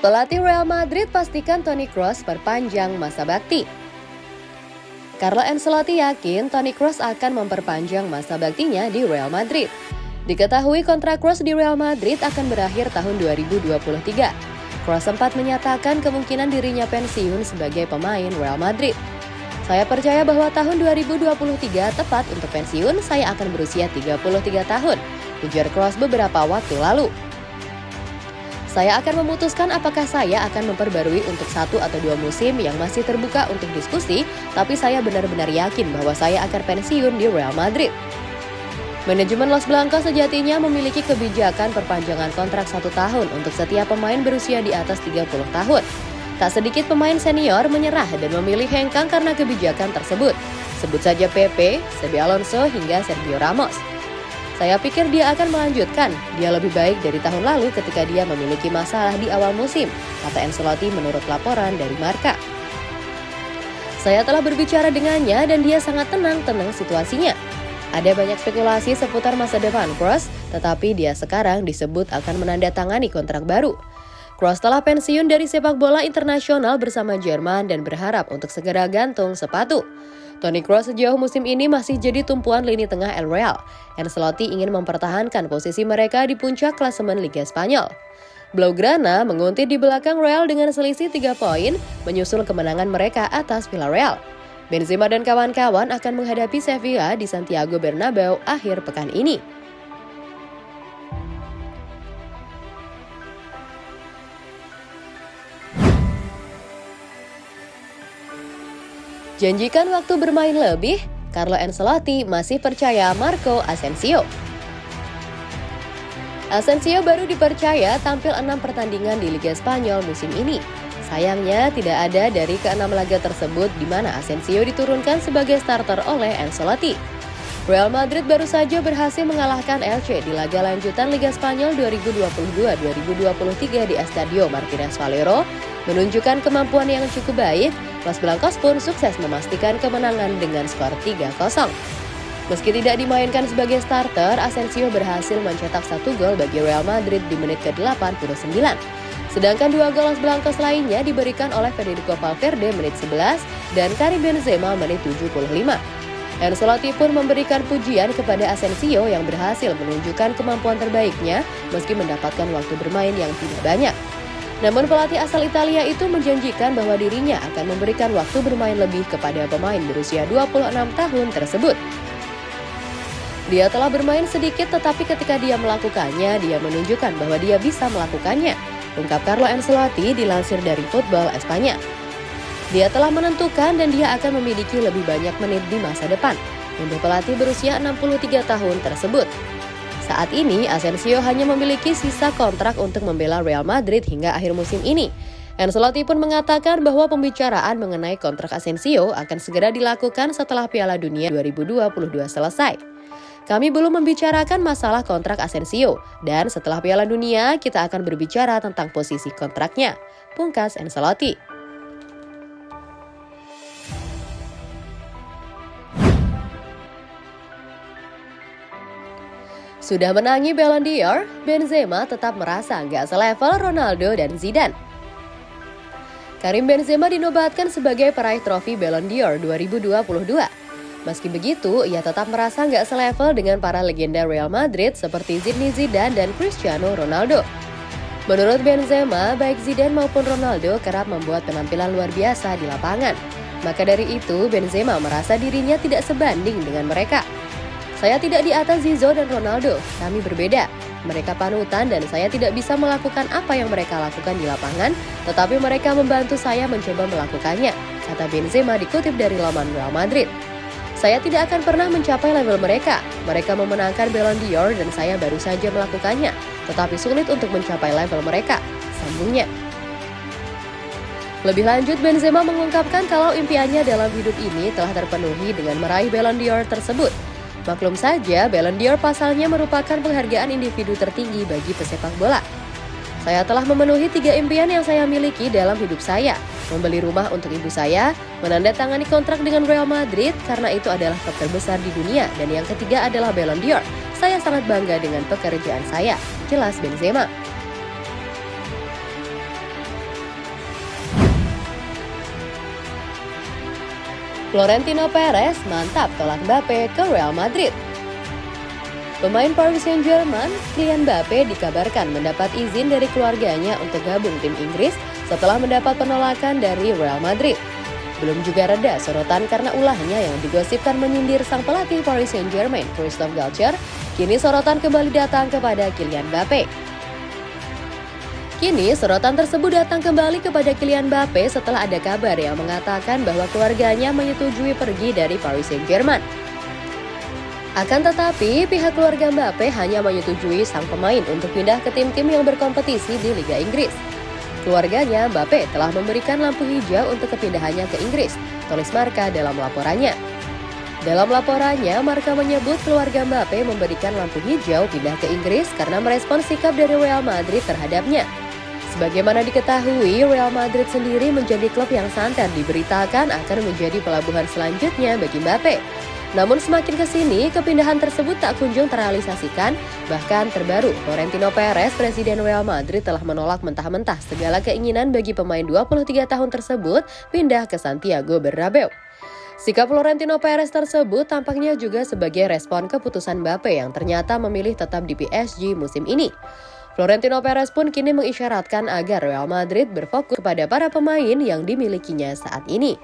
Pelatih Real Madrid pastikan Toni Kroos perpanjang masa bakti. Carlo Ancelotti yakin Toni Kroos akan memperpanjang masa baktinya di Real Madrid. Diketahui kontrak Kroos di Real Madrid akan berakhir tahun 2023. Kroos sempat menyatakan kemungkinan dirinya pensiun sebagai pemain Real Madrid. Saya percaya bahwa tahun 2023 tepat untuk pensiun, saya akan berusia 33 tahun, ujar Kroos beberapa waktu lalu. Saya akan memutuskan apakah saya akan memperbarui untuk satu atau dua musim yang masih terbuka untuk diskusi, tapi saya benar-benar yakin bahwa saya akan pensiun di Real Madrid. Manajemen Los Blancos sejatinya memiliki kebijakan perpanjangan kontrak satu tahun untuk setiap pemain berusia di atas 30 tahun. Tak sedikit pemain senior menyerah dan memilih hengkang karena kebijakan tersebut. Sebut saja Pepe, Sebi Alonso, hingga Sergio Ramos. Saya pikir dia akan melanjutkan. Dia lebih baik dari tahun lalu ketika dia memiliki masalah di awal musim, kata Ancelotti menurut laporan dari Marka. Saya telah berbicara dengannya dan dia sangat tenang-tenang situasinya. Ada banyak spekulasi seputar masa depan Kroos, tetapi dia sekarang disebut akan menandatangani kontrak baru. Kroos telah pensiun dari sepak bola internasional bersama Jerman dan berharap untuk segera gantung sepatu. Toni Kroos sejauh musim ini masih jadi tumpuan lini tengah El Real. Ancelotti ingin mempertahankan posisi mereka di puncak klasemen Liga Spanyol. Blaugrana menguntit di belakang Real dengan selisih 3 poin, menyusul kemenangan mereka atas Villarreal. Benzema dan kawan-kawan akan menghadapi Sevilla di Santiago Bernabeu akhir pekan ini. Janjikan waktu bermain lebih, Carlo Ancelotti masih percaya Marco Asensio. Asensio baru dipercaya tampil enam pertandingan di Liga Spanyol musim ini. Sayangnya tidak ada dari keenam laga tersebut di mana Asensio diturunkan sebagai starter oleh Ancelotti. Real Madrid baru saja berhasil mengalahkan Elche di laga lanjutan Liga Spanyol 2022-2023 di Estadio Martínez Valero, menunjukkan kemampuan yang cukup baik Los Blancos pun sukses memastikan kemenangan dengan skor 3-0. Meski tidak dimainkan sebagai starter, Asensio berhasil mencetak satu gol bagi Real Madrid di menit ke-89. Sedangkan dua gol Los Blancos lainnya diberikan oleh Federico Valverde menit 11 dan Karim Benzema menit 75. Ancelotti pun memberikan pujian kepada Asensio yang berhasil menunjukkan kemampuan terbaiknya meski mendapatkan waktu bermain yang tidak banyak. Namun pelatih asal Italia itu menjanjikan bahwa dirinya akan memberikan waktu bermain lebih kepada pemain berusia 26 tahun tersebut. Dia telah bermain sedikit tetapi ketika dia melakukannya, dia menunjukkan bahwa dia bisa melakukannya. Ungkap Carlo Ancelotti dilansir dari Football Espanya. Dia telah menentukan dan dia akan memiliki lebih banyak menit di masa depan untuk pelatih berusia 63 tahun tersebut. Saat ini, Asensio hanya memiliki sisa kontrak untuk membela Real Madrid hingga akhir musim ini. Ancelotti pun mengatakan bahwa pembicaraan mengenai kontrak Asensio akan segera dilakukan setelah Piala Dunia 2022 selesai. Kami belum membicarakan masalah kontrak Asensio, dan setelah Piala Dunia kita akan berbicara tentang posisi kontraknya. Pungkas Ancelotti. Sudah menangi Ballon d'Or, Benzema tetap merasa nggak selevel Ronaldo dan Zidane. Karim Benzema dinobatkan sebagai peraih trofi Ballon d'Or 2022. Meski begitu, ia tetap merasa nggak selevel dengan para legenda Real Madrid seperti Zinedine Zidane dan Cristiano Ronaldo. Menurut Benzema, baik Zidane maupun Ronaldo kerap membuat penampilan luar biasa di lapangan. Maka dari itu, Benzema merasa dirinya tidak sebanding dengan mereka. Saya tidak di atas Zizo dan Ronaldo, kami berbeda. Mereka panutan dan saya tidak bisa melakukan apa yang mereka lakukan di lapangan, tetapi mereka membantu saya mencoba melakukannya, kata Benzema dikutip dari laman Real Madrid. Saya tidak akan pernah mencapai level mereka. Mereka memenangkan Ballon d'Or dan saya baru saja melakukannya, tetapi sulit untuk mencapai level mereka, sambungnya. Lebih lanjut, Benzema mengungkapkan kalau impiannya dalam hidup ini telah terpenuhi dengan meraih Ballon d'Or tersebut. Maklum saja, Ballon d'Or pasalnya merupakan penghargaan individu tertinggi bagi pesepak bola. Saya telah memenuhi tiga impian yang saya miliki dalam hidup saya. Membeli rumah untuk ibu saya, menandatangani kontrak dengan Real Madrid karena itu adalah klub terbesar di dunia, dan yang ketiga adalah Ballon d'Or. Saya sangat bangga dengan pekerjaan saya, jelas Benzema. Florentino Perez mantap tolak Mbappe ke Real Madrid. Pemain Paris Saint-Germain, Kylian Mbappe dikabarkan mendapat izin dari keluarganya untuk gabung tim Inggris setelah mendapat penolakan dari Real Madrid. Belum juga reda sorotan karena ulahnya yang digosipkan menyindir sang pelatih Paris Saint-Germain, Christophe Galtier, kini sorotan kembali datang kepada Kylian Mbappe. Kini, sorotan tersebut datang kembali kepada Kylian Mbappe setelah ada kabar yang mengatakan bahwa keluarganya menyetujui pergi dari Paris Saint-Germain. Akan tetapi, pihak keluarga Mbappe hanya menyetujui sang pemain untuk pindah ke tim-tim yang berkompetisi di Liga Inggris. Keluarganya, Mbappe telah memberikan lampu hijau untuk kepindahannya ke Inggris, tulis Marka dalam laporannya. Dalam laporannya, Marka menyebut keluarga Mbappe memberikan lampu hijau pindah ke Inggris karena merespon sikap dari Real Madrid terhadapnya. Sebagaimana diketahui, Real Madrid sendiri menjadi klub yang santer diberitakan akan menjadi pelabuhan selanjutnya bagi Mbappe. Namun semakin ke sini, kepindahan tersebut tak kunjung terrealisasikan. Bahkan terbaru, Florentino Perez, Presiden Real Madrid telah menolak mentah-mentah segala keinginan bagi pemain 23 tahun tersebut pindah ke Santiago Bernabeu. Sikap Florentino Perez tersebut tampaknya juga sebagai respon keputusan Mbappe yang ternyata memilih tetap di PSG musim ini. Florentino Perez pun kini mengisyaratkan agar Real Madrid berfokus kepada para pemain yang dimilikinya saat ini.